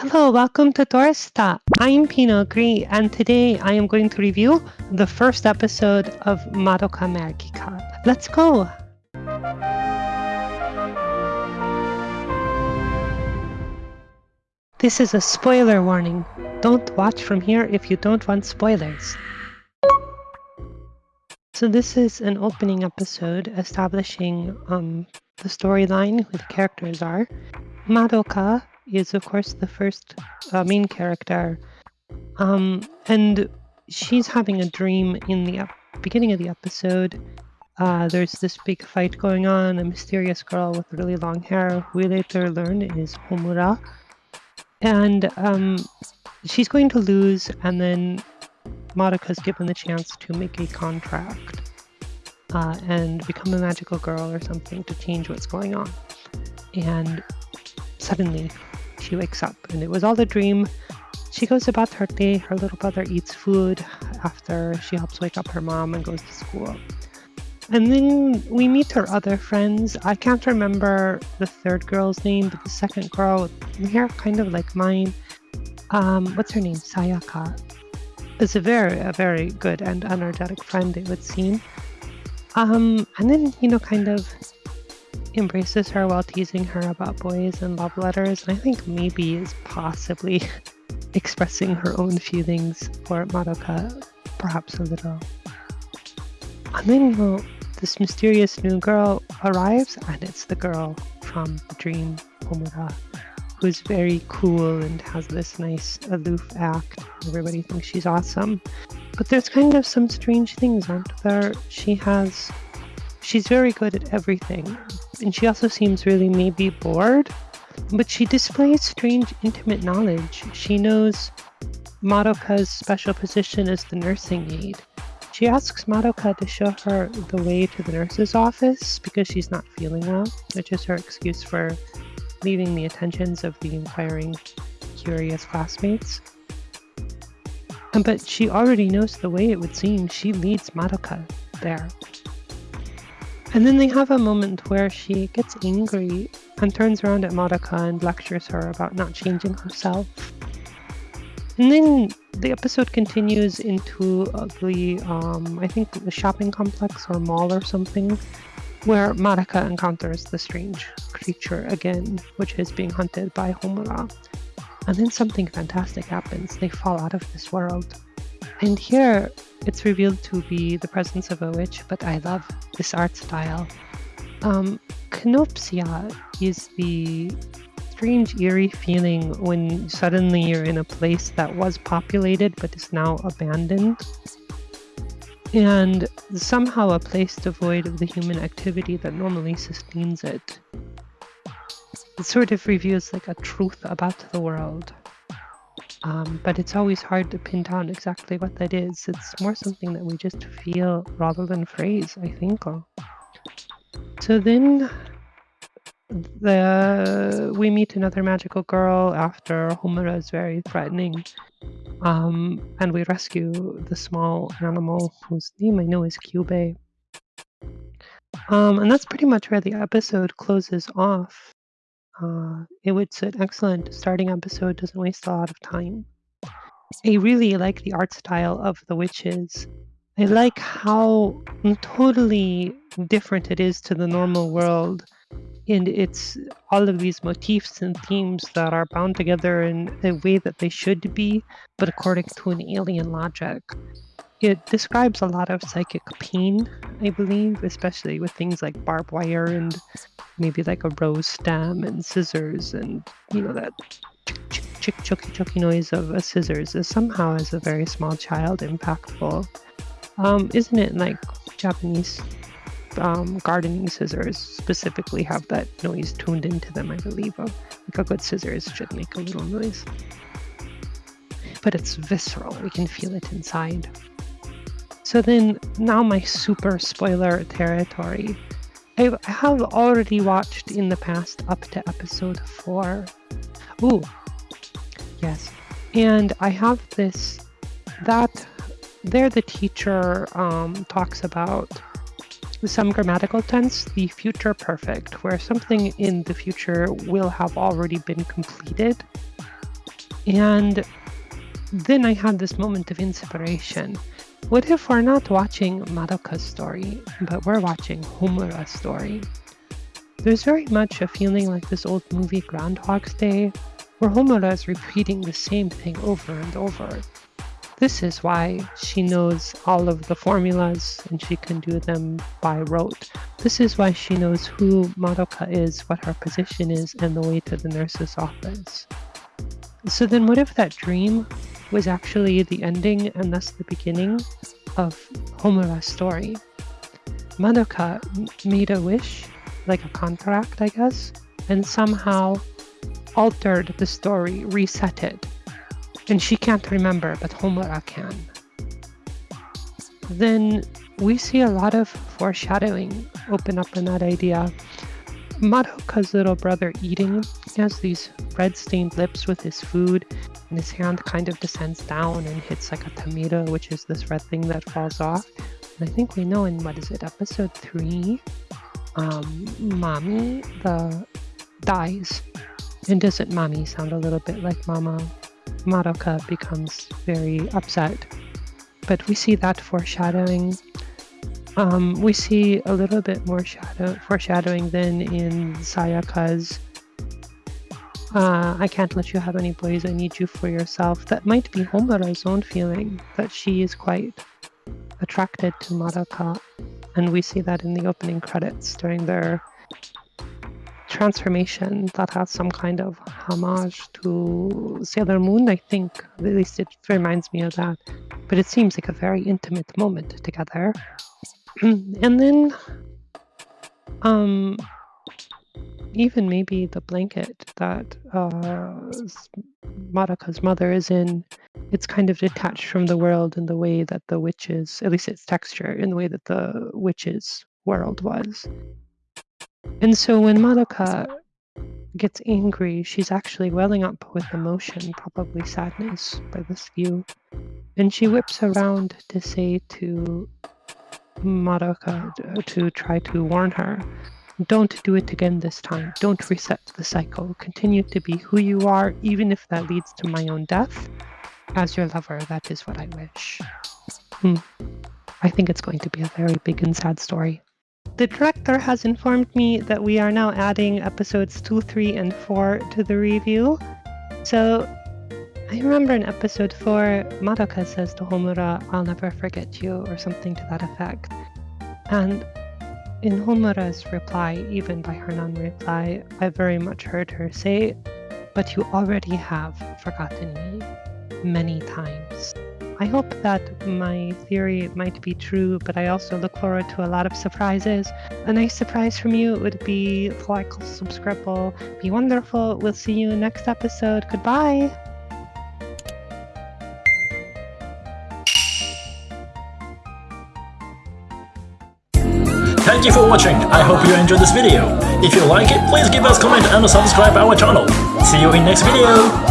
Hello, welcome to Dorsta. I'm Pino Gree, and today I am going to review the first episode of Madoka Magica. Let's go! This is a spoiler warning. Don't watch from here if you don't want spoilers. So this is an opening episode establishing um, the storyline, who the characters are. Madoka is, of course, the first uh, main character, um, and she's having a dream in the beginning of the episode. Uh, there's this big fight going on. A mysterious girl with really long hair, we later learn is Homura, and um, she's going to lose, and then Madoka's given the chance to make a contract uh, and become a magical girl or something to change what's going on. And suddenly she wakes up and it was all a dream. She goes about her day. Her little brother eats food after she helps wake up her mom and goes to school. And then we meet her other friends. I can't remember the third girl's name, but the second girl with hair kind of like mine. Um, what's her name? Sayaka. Is a very, a very good and energetic friend, it would seem. Um, and then, you know, kind of embraces her while teasing her about boys and love letters, and I think maybe is possibly expressing her own feelings for Madoka, perhaps a little. And then, know, this mysterious new girl arrives, and it's the girl from the dream, Homura, who's very cool and has this nice aloof act. Everybody thinks she's awesome. But there's kind of some strange things, aren't there? She has she's very good at everything, and she also seems really maybe bored, but she displays strange intimate knowledge. She knows Madoka's special position as the nursing aide. She asks Madoka to show her the way to the nurse's office because she's not feeling well, which is her excuse for leaving the attentions of the inquiring, curious classmates. But she already knows the way it would seem. She leads Madoka there. And then they have a moment where she gets angry and turns around at Madoka and lectures her about not changing herself. And then the episode continues into the, um, I think, the shopping complex or mall or something, where Madoka encounters the strange creature again, which is being hunted by Homura. And then something fantastic happens. They fall out of this world. And here it's revealed to be the presence of a witch, but I love this art style. Um, Kenopsia is the strange, eerie feeling when suddenly you're in a place that was populated but is now abandoned. And somehow a place devoid of the human activity that normally sustains it. It sort of reveals like a truth about the world. Um, but it's always hard to pin down exactly what that is. It's more something that we just feel rather than phrase, I think. So then the we meet another magical girl after Homura is very threatening. Um, and we rescue the small animal whose name I know is Kyubey. Um, and that's pretty much where the episode closes off. Uh, it was an excellent starting episode, doesn't waste a lot of time. I really like the art style of The Witches. I like how totally different it is to the normal world. And it's all of these motifs and themes that are bound together in a way that they should be, but according to an alien logic. It describes a lot of psychic pain, I believe, especially with things like barbed wire and maybe like a rose stem and scissors and, you know, that chick, chick, choky, choky noise of a scissors is somehow, as a very small child, impactful. Um, isn't it like Japanese um, gardening scissors specifically have that noise tuned into them, I believe. Like a good scissors should make a little noise. But it's visceral, we can feel it inside. So then, now my super spoiler territory. I have already watched in the past up to episode 4. Ooh, yes. And I have this, that, there the teacher um, talks about some grammatical tense, the future perfect, where something in the future will have already been completed. And then I had this moment of inspiration. What if we're not watching Madoka's story, but we're watching Homura's story? There's very much a feeling like this old movie Groundhog's Day, where Homura is repeating the same thing over and over. This is why she knows all of the formulas and she can do them by rote. This is why she knows who Madoka is, what her position is, and the way to the nurse's office. So then what if that dream was actually the ending and thus the beginning of Homura's story? Madoka made a wish, like a contract, I guess, and somehow altered the story, reset it. And she can't remember, but Homura can. Then we see a lot of foreshadowing open up in that idea. Madoka's little brother eating he has these red stained lips with his food, and his hand kind of descends down and hits like a tomato, which is this red thing that falls off. And I think we know in what is it, episode three, um, Mami the dies. And doesn't Mami sound a little bit like Mama? Madoka becomes very upset. But we see that foreshadowing. Um, we see a little bit more shadow foreshadowing than in Sayaka's uh, I can't let you have any boys, I need you for yourself. That might be Homura's own feeling, that she is quite attracted to Madoka. And we see that in the opening credits during their transformation that has some kind of homage to Sailor Moon, I think. At least it reminds me of that. But it seems like a very intimate moment together. and then um even maybe the blanket that uh, Madoka's mother is in, it's kind of detached from the world in the way that the witches, at least its texture, in the way that the witches' world was. And so when Madoka gets angry, she's actually welling up with emotion, probably sadness by this view. And she whips around to say to Madoka to try to warn her don't do it again this time. Don't reset the cycle. Continue to be who you are, even if that leads to my own death. As your lover, that is what I wish. Hmm. I think it's going to be a very big and sad story. The director has informed me that we are now adding episodes 2, 3, and 4 to the review. So I remember in episode 4, Madoka says to Homura, I'll never forget you, or something to that effect. And in Homura's reply, even by her non reply, I very much heard her say, But you already have forgotten me many times. I hope that my theory might be true, but I also look forward to a lot of surprises. A nice surprise from you would be like, subscribe, be wonderful. We'll see you next episode. Goodbye. Thank you for watching, I hope you enjoyed this video. If you like it, please give us a comment and subscribe our channel. See you in next video!